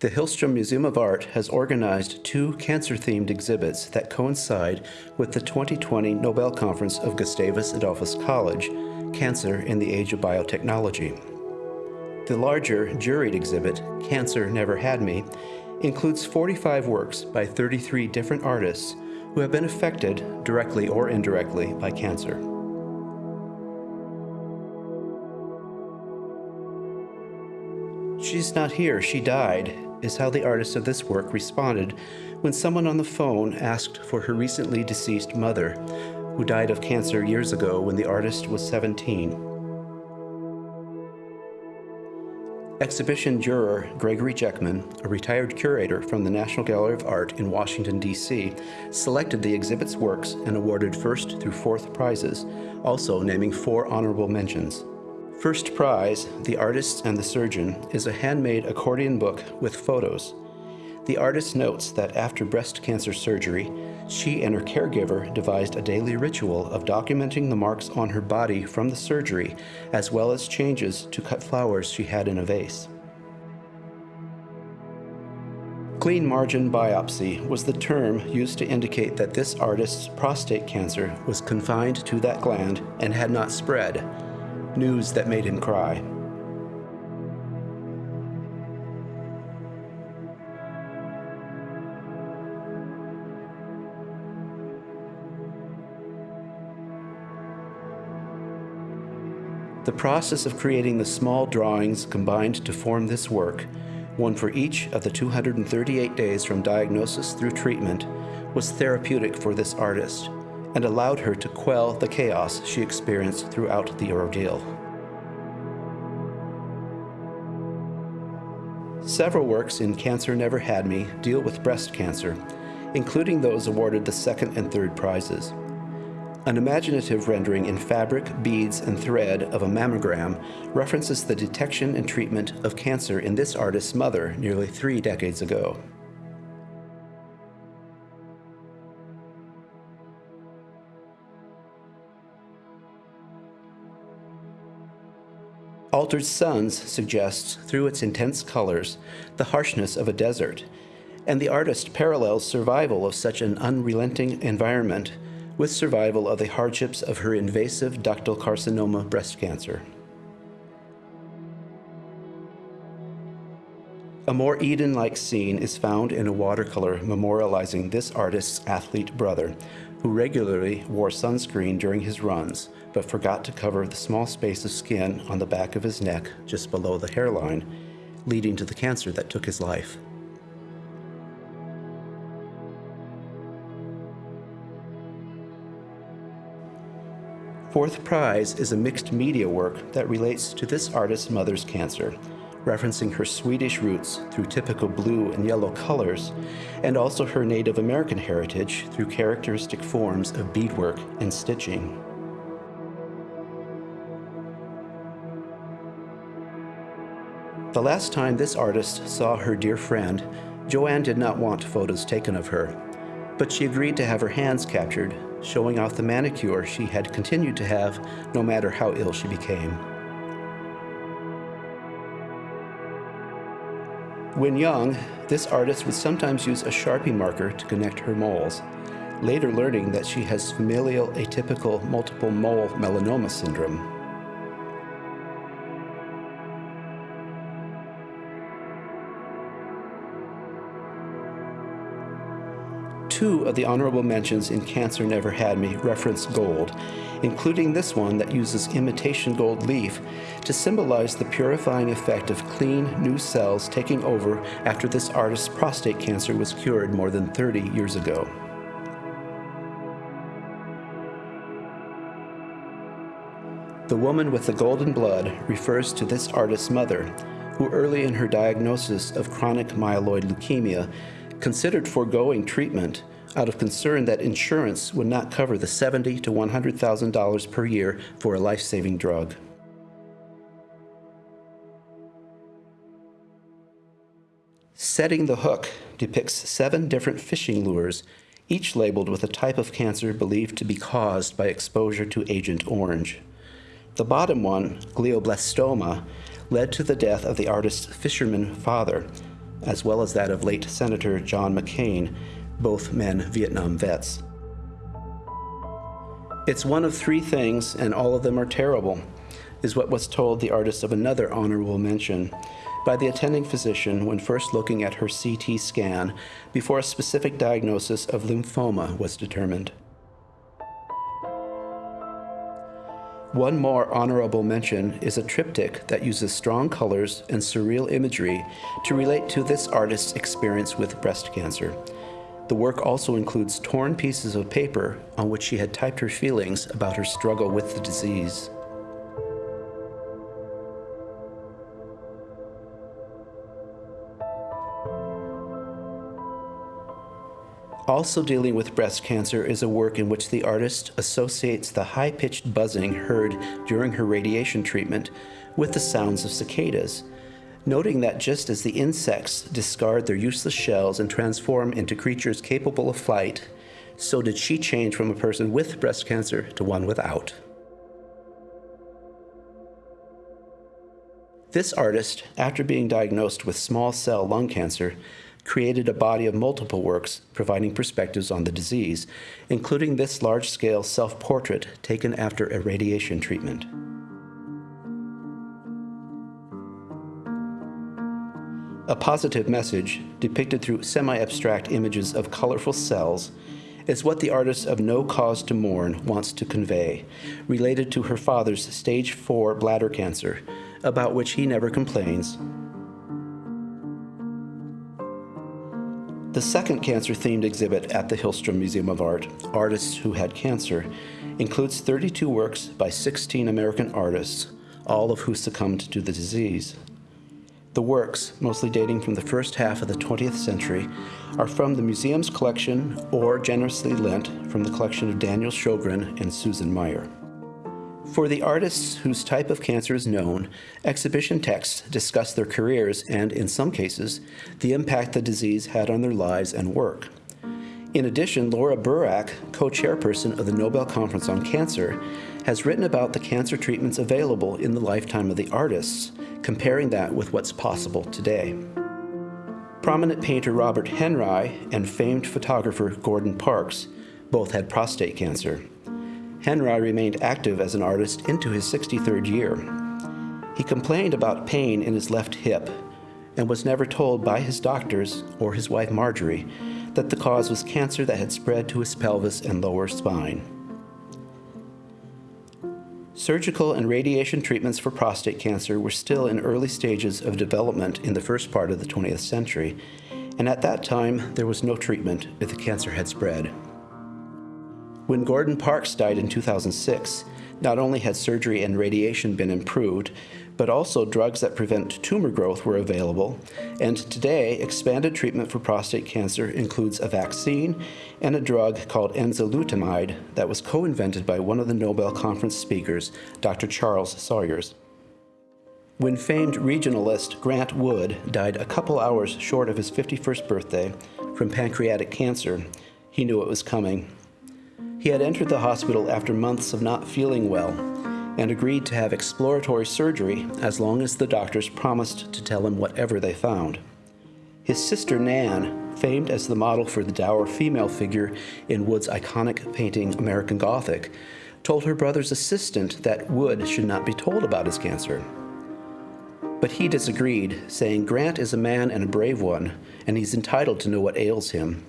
The Hillstrom Museum of Art has organized two cancer-themed exhibits that coincide with the 2020 Nobel Conference of Gustavus Adolphus College, Cancer in the Age of Biotechnology. The larger juried exhibit, Cancer Never Had Me, includes 45 works by 33 different artists who have been affected, directly or indirectly, by cancer. She's not here, she died, is how the artist of this work responded when someone on the phone asked for her recently deceased mother, who died of cancer years ago when the artist was 17. Exhibition juror Gregory Jecmen, a retired curator from the National Gallery of Art in Washington, D.C., selected the exhibit's works and awarded first through fourth prizes, also naming four honorable mentions. First prize, The Artist and the Surgeon, is a handmade accordion book with photos. The artist notes that after breast cancer surgery, she and her caregiver devised a daily ritual of documenting the marks on her body from the surgery, as well as changes to cut flowers she had in a vase. Clean margin biopsy was the term used to indicate that this artist's prostate cancer was confined to that gland and had not spread, news that made him cry. The process of creating the small drawings combined to form this work, one for each of the 238 days from diagnosis through treatment, was therapeutic for this artist and allowed her to quell the chaos she experienced throughout the ordeal. Several works in Cancer Never Had Me deal with breast cancer, including those awarded the second and third prizes. An imaginative rendering in fabric, beads, and thread of a mammogram references the detection and treatment of cancer in this artist's mother nearly three decades ago. Altered Suns suggests, through its intense colors, the harshness of a desert, and the artist parallels survival of such an unrelenting environment with survival of the hardships of her invasive ductal carcinoma breast cancer. A more Eden-like scene is found in a watercolor memorializing this artist's athlete brother, who regularly wore sunscreen during his runs, but forgot to cover the small space of skin on the back of his neck just below the hairline, leading to the cancer that took his life. Fourth prize is a mixed media work that relates to this artist's mother's cancer, referencing her Swedish roots through typical blue and yellow colors, and also her Native American heritage through characteristic forms of beadwork and stitching. The last time this artist saw her dear friend, Joanne did not want photos taken of her, but she agreed to have her hands captured, showing off the manicure she had continued to have no matter how ill she became. When young, this artist would sometimes use a Sharpie marker to connect her moles, later learning that she has familial atypical multiple mole melanoma syndrome. Two of the honorable mentions in Cancer Never Had Me reference gold, including this one that uses imitation gold leaf to symbolize the purifying effect of clean, new cells taking over after this artist's prostate cancer was cured more than 30 years ago. The woman with the golden blood refers to this artist's mother, who early in her diagnosis of chronic myeloid leukemia considered foregoing treatment out of concern that insurance would not cover the 70 to $100,000 per year for a life-saving drug. Setting the Hook depicts seven different fishing lures, each labeled with a type of cancer believed to be caused by exposure to Agent Orange. The bottom one, glioblastoma, led to the death of the artist's fisherman father, as well as that of late Senator John McCain, both men Vietnam vets. It's one of three things, and all of them are terrible, is what was told the artist of another honorable mention by the attending physician when first looking at her CT scan before a specific diagnosis of lymphoma was determined. One more honorable mention is a triptych that uses strong colors and surreal imagery to relate to this artist's experience with breast cancer. The work also includes torn pieces of paper on which she had typed her feelings about her struggle with the disease. Also dealing with breast cancer is a work in which the artist associates the high-pitched buzzing heard during her radiation treatment with the sounds of cicadas, noting that just as the insects discard their useless shells and transform into creatures capable of flight, so did she change from a person with breast cancer to one without. This artist, after being diagnosed with small cell lung cancer, created a body of multiple works providing perspectives on the disease, including this large-scale self-portrait taken after a radiation treatment. A positive message, depicted through semi-abstract images of colorful cells, is what the artist of No Cause to Mourn wants to convey, related to her father's stage 4 bladder cancer, about which he never complains, The second cancer-themed exhibit at the Hillstrom Museum of Art, Artists Who Had Cancer, includes 32 works by 16 American artists, all of who succumbed to the disease. The works, mostly dating from the first half of the 20th century, are from the museum's collection or generously lent from the collection of Daniel Sjogren and Susan Meyer. For the artists whose type of cancer is known, exhibition texts discuss their careers and, in some cases, the impact the disease had on their lives and work. In addition, Laura Burrack, co-chairperson of the Nobel Conference on Cancer, has written about the cancer treatments available in the lifetime of the artists, comparing that with what's possible today. Prominent painter Robert Henri and famed photographer Gordon Parks both had prostate cancer. Henri remained active as an artist into his 63rd year. He complained about pain in his left hip and was never told by his doctors or his wife Marjorie that the cause was cancer that had spread to his pelvis and lower spine. Surgical and radiation treatments for prostate cancer were still in early stages of development in the first part of the 20th century, and at that time there was no treatment if the cancer had spread. When Gordon Parks died in 2006, not only had surgery and radiation been improved, but also drugs that prevent tumor growth were available, and today expanded treatment for prostate cancer includes a vaccine and a drug called enzalutamide that was co-invented by one of the Nobel Conference speakers, Dr. Charles Sawyers. When famed regionalist Grant Wood died a couple hours short of his 51st birthday from pancreatic cancer, he knew it was coming. He had entered the hospital after months of not feeling well and agreed to have exploratory surgery as long as the doctors promised to tell him whatever they found. His sister Nan, famed as the model for the dour female figure in Wood's iconic painting American Gothic, told her brother's assistant that Wood should not be told about his cancer. But he disagreed, saying Grant is a man and a brave one, and he's entitled to know what ails him.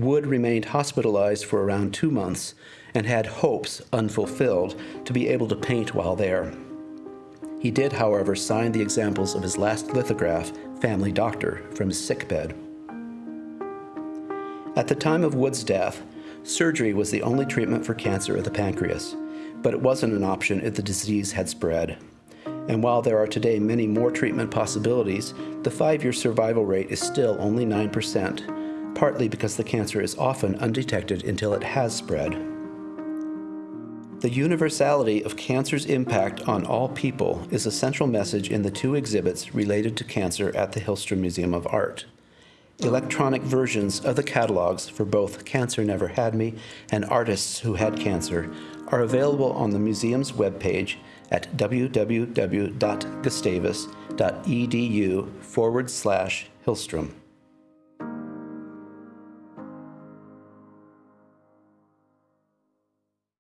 Wood remained hospitalized for around two months and had hopes, unfulfilled, to be able to paint while there. He did, however, sign the examples of his last lithograph, Family Doctor, from his sickbed. At the time of Wood's death, surgery was the only treatment for cancer of the pancreas, but it wasn't an option if the disease had spread. And while there are today many more treatment possibilities, the five-year survival rate is still only 9%, partly because the cancer is often undetected until it has spread. The universality of cancer's impact on all people is a central message in the two exhibits related to cancer at the Hillstrom Museum of Art. Electronic versions of the catalogs for both Cancer Never Had Me and Artists Who Had Cancer are available on the museum's webpage at www.gustavus.edu forward slash Hillstrom.